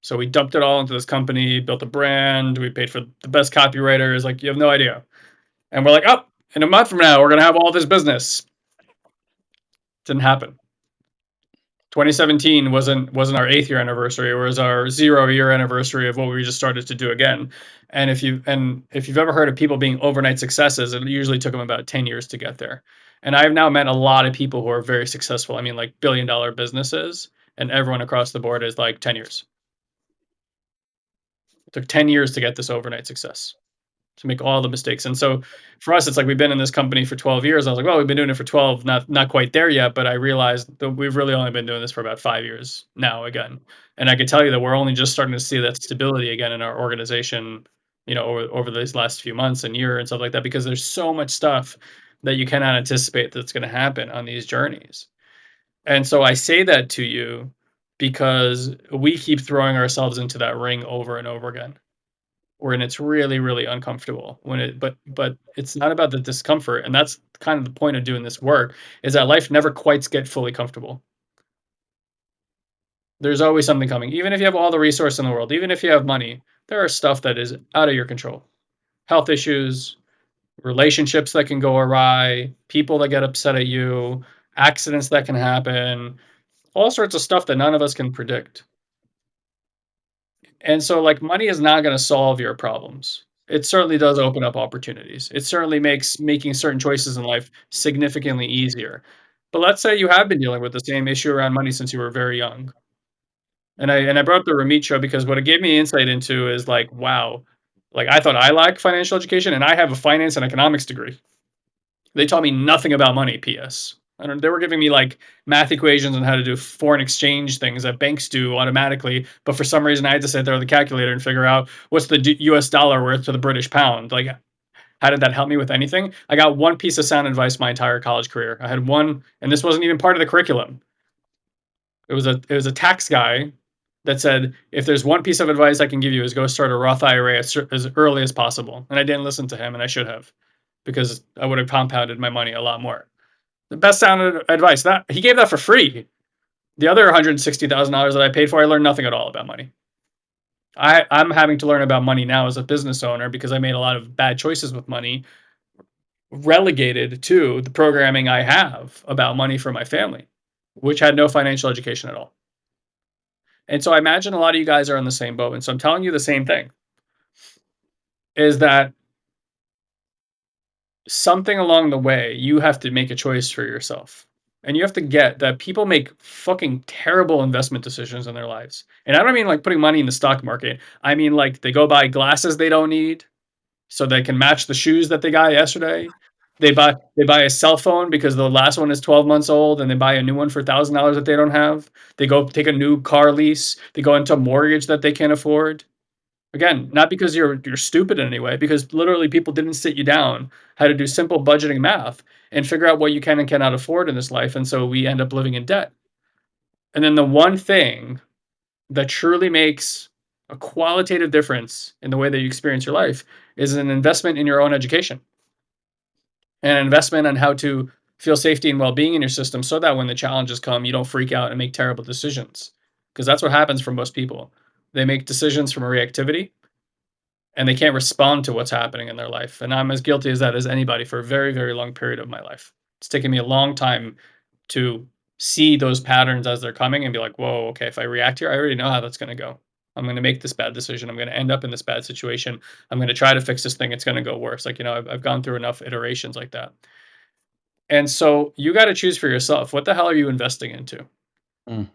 so we dumped it all into this company, built a brand, we paid for the best copywriters, like you have no idea. And we're like, oh, in a month from now, we're gonna have all this business. Didn't happen. 2017 wasn't wasn't our eighth year anniversary, it was our zero year anniversary of what we just started to do again. And if you and if you've ever heard of people being overnight successes, it usually took them about 10 years to get there. And I've now met a lot of people who are very successful. I mean, like billion dollar businesses, and everyone across the board is like 10 years. It took 10 years to get this overnight success, to make all the mistakes. And so for us, it's like we've been in this company for 12 years. I was like, well, we've been doing it for 12, not not quite there yet, but I realized that we've really only been doing this for about five years now again. And I can tell you that we're only just starting to see that stability again in our organization, you know, over, over these last few months and year and stuff like that, because there's so much stuff that you cannot anticipate that's going to happen on these journeys. And so I say that to you because we keep throwing ourselves into that ring over and over again when it's really really uncomfortable when it but but it's not about the discomfort and that's kind of the point of doing this work is that life never quite get fully comfortable. There's always something coming. Even if you have all the resource in the world even if you have money there are stuff that is out of your control. Health issues relationships that can go awry people that get upset at you accidents that can happen all sorts of stuff that none of us can predict. And so, like, money is not going to solve your problems. It certainly does open up opportunities. It certainly makes making certain choices in life significantly easier. But let's say you have been dealing with the same issue around money since you were very young. And I and I brought up the Ramit show because what it gave me insight into is like, wow, like I thought I lacked financial education and I have a finance and economics degree. They taught me nothing about money, PS. Don't, they were giving me like math equations on how to do foreign exchange things that banks do automatically. But for some reason, I had to sit there with the calculator and figure out what's the US dollar worth to the British pound. Like, how did that help me with anything? I got one piece of sound advice my entire college career. I had one, and this wasn't even part of the curriculum. It was a it was a tax guy that said, if there's one piece of advice I can give you is go start a Roth IRA as, as early as possible. And I didn't listen to him, and I should have, because I would have compounded my money a lot more the best sound advice. That he gave that for free. The other one hundred sixty thousand dollars that I paid for, I learned nothing at all about money. I I'm having to learn about money now as a business owner because I made a lot of bad choices with money, relegated to the programming I have about money for my family, which had no financial education at all. And so I imagine a lot of you guys are in the same boat. And so I'm telling you the same thing is that something along the way, you have to make a choice for yourself. And you have to get that people make fucking terrible investment decisions in their lives. And I don't mean like putting money in the stock market. I mean like they go buy glasses they don't need so they can match the shoes that they got yesterday. They buy they buy a cell phone because the last one is 12 months old and they buy a new one for $1000 that they don't have. They go take a new car lease, they go into a mortgage that they can't afford. Again, not because you're you're stupid in any way, because literally people didn't sit you down how to do simple budgeting math and figure out what you can and cannot afford in this life, and so we end up living in debt. And then the one thing that truly makes a qualitative difference in the way that you experience your life is an investment in your own education. An investment on how to feel safety and well-being in your system so that when the challenges come, you don't freak out and make terrible decisions. Because that's what happens for most people. They make decisions from a reactivity and they can't respond to what's happening in their life, and I'm as guilty as that as anybody for a very, very long period of my life. It's taken me a long time to see those patterns as they're coming and be like, "Whoa, okay, if I react here, I already know how that's gonna go. I'm gonna make this bad decision. I'm gonna end up in this bad situation. I'm gonna try to fix this thing. It's gonna go worse." Like, you know, I've I've gone through enough iterations like that. And so you gotta choose for yourself. What the hell are you investing into? Mm.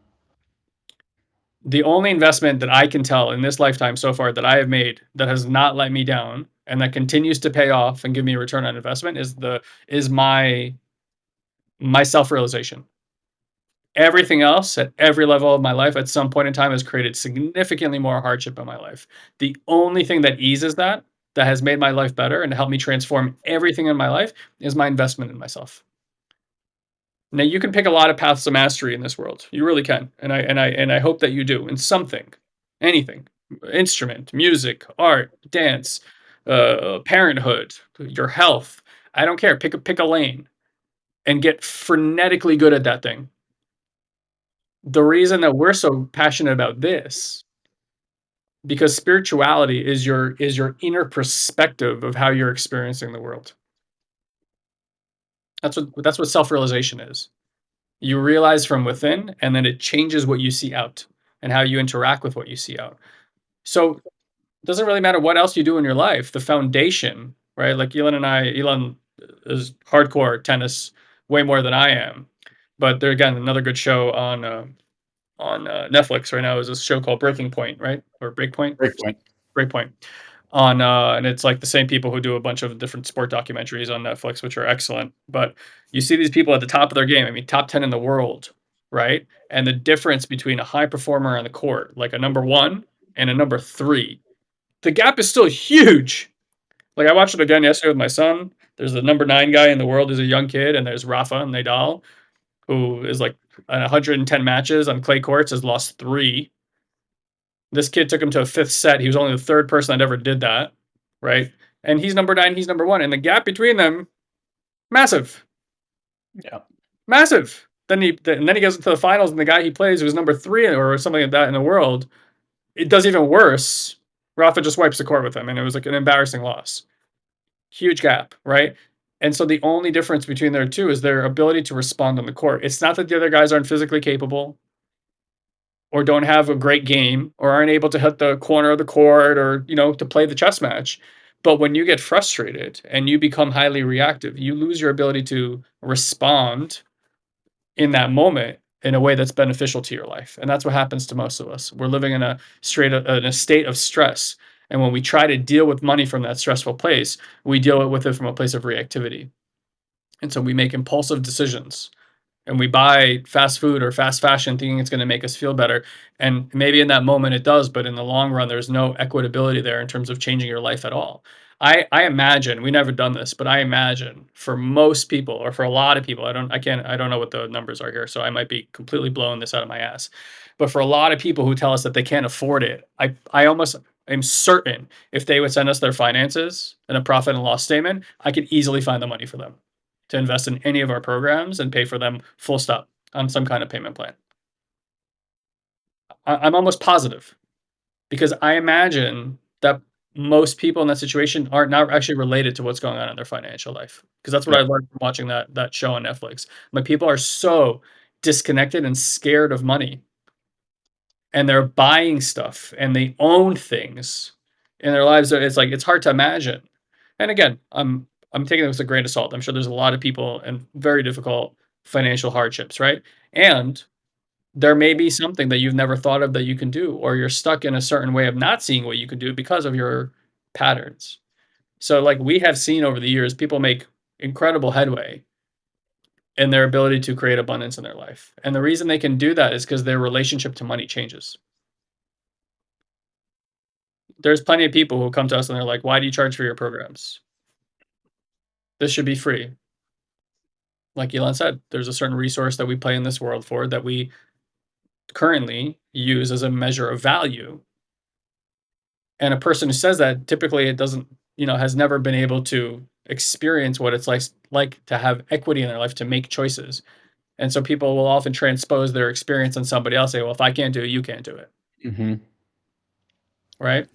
The only investment that I can tell in this lifetime so far that I have made that has not let me down and that continues to pay off and give me a return on investment is the is my my self-realization. Everything else at every level of my life at some point in time has created significantly more hardship in my life. The only thing that eases that, that has made my life better and helped me transform everything in my life is my investment in myself. Now you can pick a lot of paths to mastery in this world. You really can. And I and I and I hope that you do in something, anything, instrument, music, art, dance, uh, parenthood, your health. I don't care. Pick a pick a lane and get frenetically good at that thing. The reason that we're so passionate about this because spirituality is your is your inner perspective of how you're experiencing the world. That's what that's what self-realization is. You realize from within, and then it changes what you see out, and how you interact with what you see out. So, it doesn't really matter what else you do in your life, the foundation, right? Like Ilan and I Ilan is hardcore tennis way more than I am, but there again, another good show on, uh on, uh, Netflix right now is a show called Breaking Point, right? Or Breakpoint? Breakpoint. Breakpoint. On, uh and it's like the same people who do a bunch of different sport documentaries on Netflix, which are excellent, but you see these people at the top of their game, I mean, top 10 in the world, right? And the difference between a high performer on the court, like a number 1 and a number 3, the gap is still huge. Like, I watched it again yesterday with my son. There's a number 9 guy in the world who's a young kid, and there's Rafa Nadal, who is, like, 110 matches on clay courts, has lost 3. This kid took him to a 5th set, he was only the 3rd person that ever did that, right? And he's number 9, he's number 1, and the gap between them, massive. Yeah. Massive. Then he and then he goes into the finals, and the guy he plays who's number 3 or something like that in the world, it does even worse. Rafa just wipes the court with him, and it was, like, an embarrassing loss. Huge gap, right? And so the only difference between their 2 is their ability to respond on the court. It's not that the other guys aren't physically capable or don't have a great game, or aren't able to hit the corner of the court, or, you know, to play the chess match. But when you get frustrated and you become highly reactive, you lose your ability to respond in that moment in a way that's beneficial to your life, and that's what happens to most of us. We're living in a straight uh, in a state of stress, and when we try to deal with money from that stressful place, we deal with it from a place of reactivity. And so we make impulsive decisions, and we buy fast food or fast fashion thinking it's gonna make us feel better, and maybe in that moment it does, but in the long run, there's no equitability there in terms of changing your life at all. I I imagine, we never done this, but I imagine for most people or for a lot of people, I don't I can't I don't know what the numbers are here, so I might be completely blowing this out of my ass. But for a lot of people who tell us that they can't afford it, I I almost am certain if they would send us their finances and a profit and loss statement, I could easily find the money for them to invest in any of our programs and pay for them full stop on some kind of payment plan. I I'm almost positive because I imagine that most people in that situation are not actually related to what's going on in their financial life because that's what I learned from watching that that show on Netflix. Like, people are so disconnected and scared of money and they're buying stuff, and they own things in their lives it's like, it's hard to imagine. And again, I'm I'm taking this with a grain of salt. I'm sure there's a lot of people in very difficult financial hardships, right? And there may be something that you've never thought of that you can do, or you're stuck in a certain way of not seeing what you can do because of your patterns. So, like, we have seen over the years, people make incredible headway in their ability to create abundance in their life, and the reason they can do that is because their relationship to money changes. There's plenty of people who come to us and they're like, "Why do you charge for your programs?" This should be free. Like Ilan said, there's a certain resource that we play in this world for that we currently use as a measure of value. And a person who says that, typically it doesn't you know, has never been able to experience what it's likes like to have equity in their life to make choices. And so people will often transpose their experience on somebody else, say, "Well, if I can't do it, you can't do it." Mhm. Right?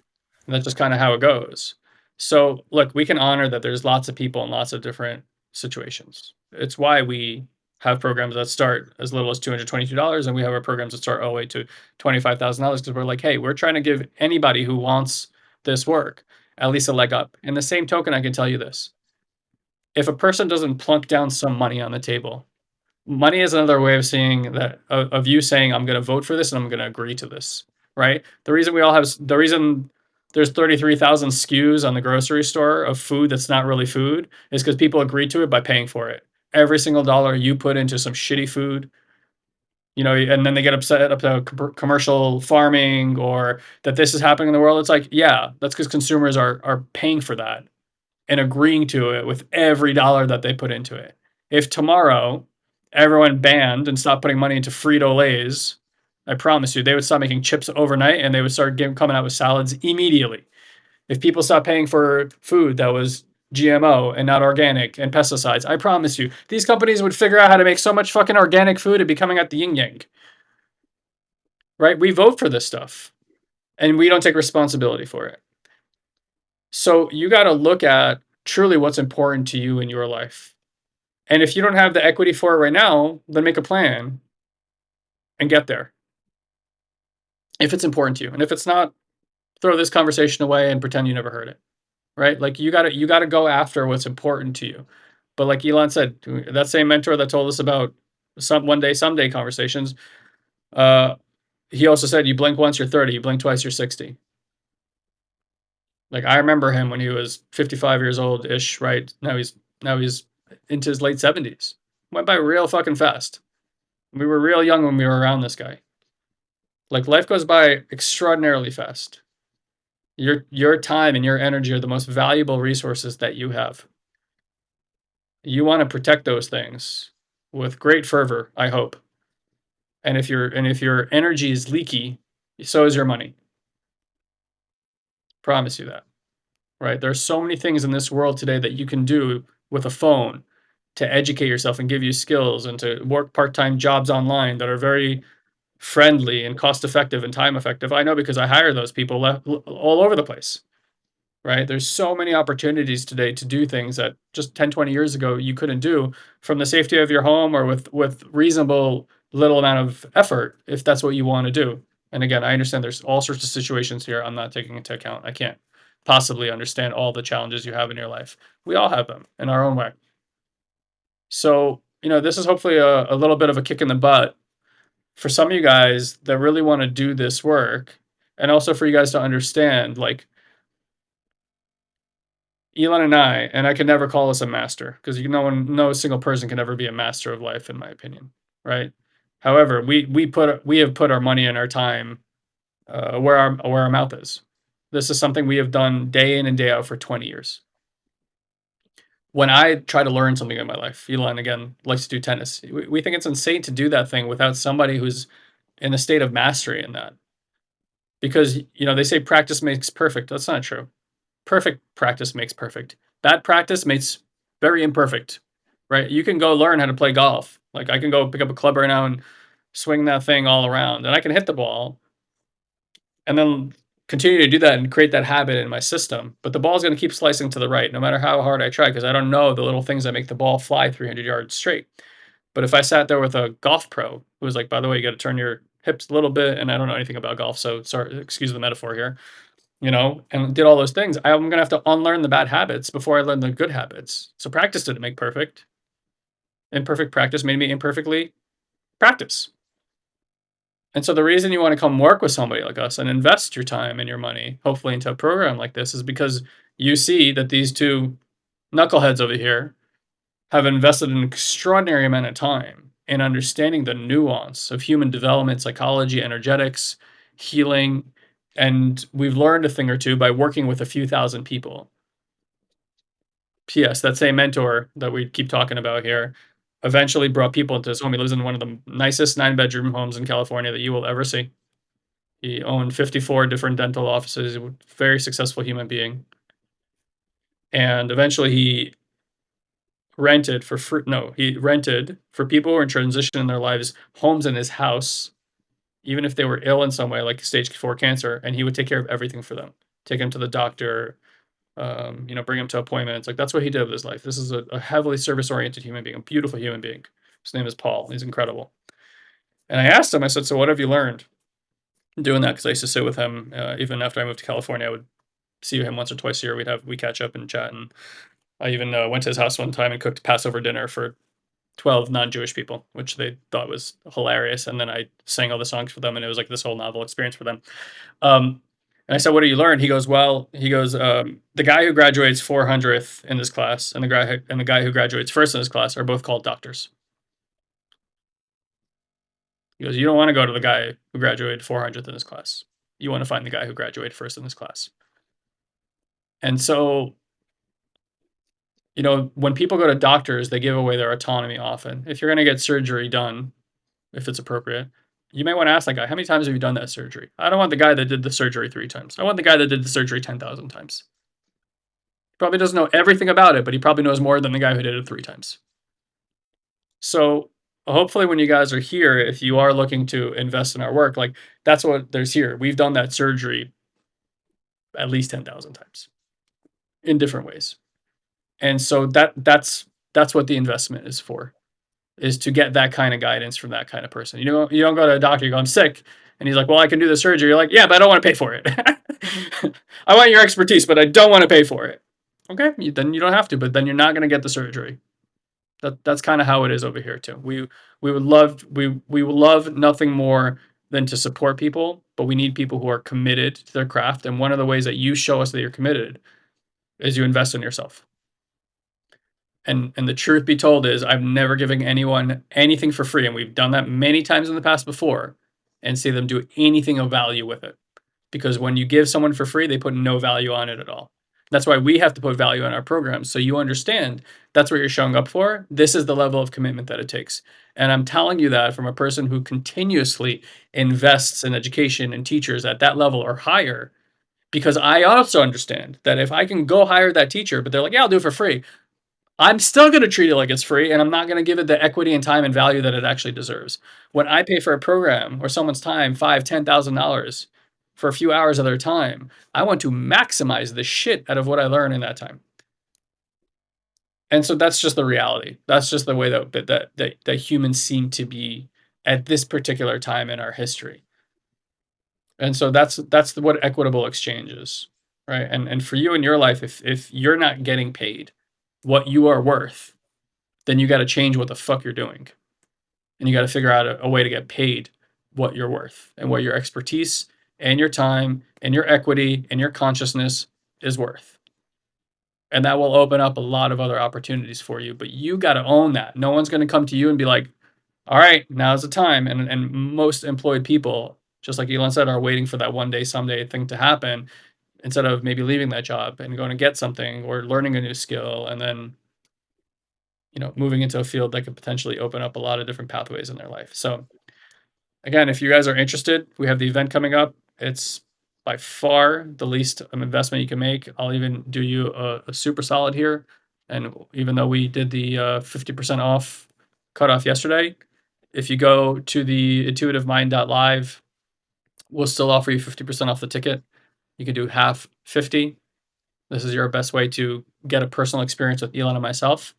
And that's just kinda how it goes. So, look, we can honor that there's lots of people in lots of different situations. It's why we have programs that start as little as $222, and we have our programs that start oh, all the way to $25,000 'cause we're like, "Hey, we're trying to give anybody who wants this work at least a leg up." In the same token, I can tell you this. If a person doesn't plunk down some money on the table, money is another way of saying that of you saying, "I'm gonna vote for this, and I'm gonna agree to this," right? The reason we all have the reason there's 33,000 SKUs on the grocery store of food that's not really food is because people agree to it by paying for it. Every single dollar you put into some shitty food, you know, and then they get upset about commercial farming or that this is happening in the world, it's like, yeah, that's because consumers are are paying for that and agreeing to it with every dollar that they put into it. If tomorrow everyone banned and stopped putting money into Frito-Lays, I promise you, they would stop making chips overnight, and they would start giv coming out with salads immediately. If people stopped paying for food that was GMO and not organic and pesticides, I promise you, these companies would figure out how to make so much fucking organic food, it'd be coming out the yin yang. Right? We vote for this stuff, and we don't take responsibility for it. So, you gotta look at truly what's important to you in your life. And if you don't have the equity for it right now, then make a plan and get there. If it's important to you, and if it's not, throw this conversation away and pretend you never heard it, right? Like, you gotta you gotta go after what's important to you. But like Ilan said, that same mentor that told us about some one day someday conversations, uh, he also said, "You blink once, you're 30, you blink twice, you're 60." Like, I remember him when he was 55 years old-ish, right? Now he's now he's into his late 70s. Went by real fucking fast. We were real young when we were around this guy. Like, life goes by extraordinarily fast. Your your time and your energy are the most valuable resources that you have. You wanna protect those things with great fervor, I hope. And if your and if your energy is leaky, so is your money. Promise you that, right? There's so many things in this world today that you can do with a phone to educate yourself and give you skills and to work part-time jobs online that are very friendly and cost effective and time effective. I know because I hire those people all over the place, right? There's so many opportunities today to do things that just 10, 20 years ago you couldn't do from the safety of your home or with with reasonable little amount of effort if that's what you wanna do. And again, I understand there's all sorts of situations here I'm not taking into account. I can't possibly understand all the challenges you have in your life. We all have them in our own way. So, you know, this is hopefully a a little bit of a kick in the butt for some of you guys that really wanna do this work, and also for you guys to understand, like Ilan and I and I can never call us a master 'cause you no one no single person can ever be a master of life in my opinion, right? However, we we put we have put our money and our time, uh, where our where our mouth is. This is something we have done day in and day out for 20 years. When I try to learn something in my life, Ilan, again, likes to do tennis. We we think it's insane to do that thing without somebody who's in a state of mastery in that. Because, you know, they say practice makes perfect, that's not true. Perfect practice makes perfect. Bad practice makes very imperfect, right? You can go learn how to play golf. Like, I can go pick up a club right now and swing that thing all around, and I can hit the ball and then continue to do that and create that habit in my system, but the ball is gonna keep slicing to the right no matter how hard I try, because I don't know the little things that make the ball fly 300 yards straight. But if I sat there with a golf pro who was like, "By the way, you gotta turn your hips a little bit," and I don't know anything about golf, so sorry excuse the metaphor here, you know, and did all those things, I'm gonna have to unlearn the bad habits before I learn the good habits. So practice didn't make perfect. Imperfect practice made me imperfectly practice. And so the reason you wanna come work with somebody like us and invest your time and your money, hopefully into a program like this, is because you see that these 2 knuckleheads over here have invested an extraordinary amount of time in understanding the nuance of human development, psychology, energetics, healing, and we've learned a thing or 2 by working with a few thousand people. P.S. That same mentor that we keep talking about here eventually brought people into his home. He lives in one of the nicest nine-bedroom homes in California that you will ever see. He owned 54 different dental offices, a very successful human being. And eventually he rented for fr no, he rented for people who are in transition in their lives, homes in his house, even if they were ill in some way, like stage 4 cancer, and he would take care of everything for them. take them to the doctor, um, you know, bring him to appointments. Like that's what he did with his life. This is a, a heavily service oriented human being, a beautiful human being. His name is Paul. He's incredible. And I asked him, I said, So what have you learned doing that? Because I used to sit with him uh, even after I moved to California. I would see him once or twice a year. We'd have, we catch up and chat. And I even uh, went to his house one time and cooked Passover dinner for 12 non-Jewish people, which they thought was hilarious. And then I sang all the songs for them, and it was like this whole novel experience for them. Um, and I said, "What do you learn?" He goes, "Well, he goes, um, the guy who graduates 400th in this class and the guy and the guy who graduates first in this class are both called doctors." He goes, "You don't want to go to the guy who graduated 400th in this class. You want to find the guy who graduated first in this class." And so you know, when people go to doctors, they give away their autonomy often. If you're going to get surgery done, if it's appropriate, you may want to ask that guy, how many times have you done that surgery? I don't want the guy that did the surgery three times. I want the guy that did the surgery 10,000 times. He probably doesn't know everything about it, but he probably knows more than the guy who did it three times. So hopefully when you guys are here, if you are looking to invest in our work, like that's what there's here. We've done that surgery at least 10,000 times in different ways and so that that's that's what the investment is for is to get that kind of guidance from that kind of person. You know you don't go to a doctor you go i'm sick and he's like well i can do the surgery. You're like yeah but i don't want to pay for it. I want your expertise but i don't want to pay for it. Okay then you don't have to but then you're not going to get the surgery. That that's kind of how it is over here too. We we would love we we would love nothing more than to support people but we need people who are committed to their craft and one of the ways that you show us that you're committed is you invest in yourself and and the truth be told is I'm never giving anyone anything for free. And we've done that many times in the past before and see them do anything of value with it. Because when you give someone for free, they put no value on it at all. That's why we have to put value in our programs. So you understand that's what you're showing up for. This is the level of commitment that it takes. And I'm telling you that from a person who continuously invests in education and teachers at that level or higher because I also understand that if I can go hire that teacher, but they're like, yeah, I'll do it for free. I'm still going to treat it like it's free and I'm not going to give it the equity and time and value that it actually deserves. When I pay for a program or someone's time, five, ten thousand dollars for a few hours of their time, I want to maximize the shit out of what I learn in that time. And so that's just the reality. That's just the way that that that, that humans seem to be at this particular time in our history. And so that's that's what equitable exchange is, right? And and for you in your life, if if you're not getting paid what you are worth, then you got to change what the fuck you're doing. And you got to figure out a, a, way to get paid what you're worth and what your expertise and your time and your equity and your consciousness is worth. And that will open up a lot of other opportunities for you. But you got to own that. No one's going to come to you and be like, all right, now's the time. And, and most employed people, just like Ilan said, are waiting for that one day, someday thing to happen instead of maybe leaving that job and going to get something or learning a new skill and then you know moving into a field that could potentially open up a lot of different pathways in their life. So again if you guys are interested we have the event coming up. It's by far the least investment you can make. I'll even do you a, a super solid here. And even though we did the uh, 50% off cutoff yesterday if you go to the intuitivemind.live we'll still offer you 50% off the ticket you can do half 50. This is your best way to get a personal experience with Ilan and myself.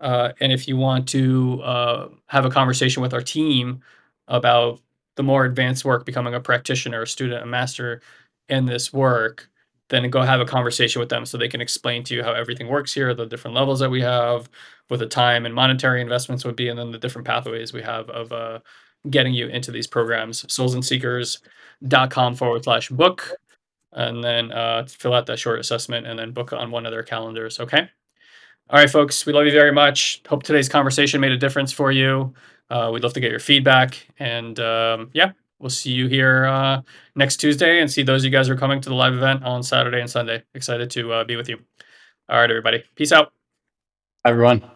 Uh, and if you want to uh, have a conversation with our team about the more advanced work, becoming a practitioner, a student, a master in this work, then go have a conversation with them so they can explain to you how everything works here, the different levels that we have, what the time and monetary investments would be, and then the different pathways we have of uh, getting you into these programs. Soulsandseekers.com forward slash book and then uh, fill out that short assessment and then book on one of their calendars. Okay. All right, folks, we love you very much. Hope today's conversation made a difference for you. Uh, we'd love to get your feedback. And um, yeah, we'll see you here uh, next Tuesday and see those of you guys who are coming to the live event on Saturday and Sunday. Excited to uh, be with you. All right, everybody. Peace out. Everyone.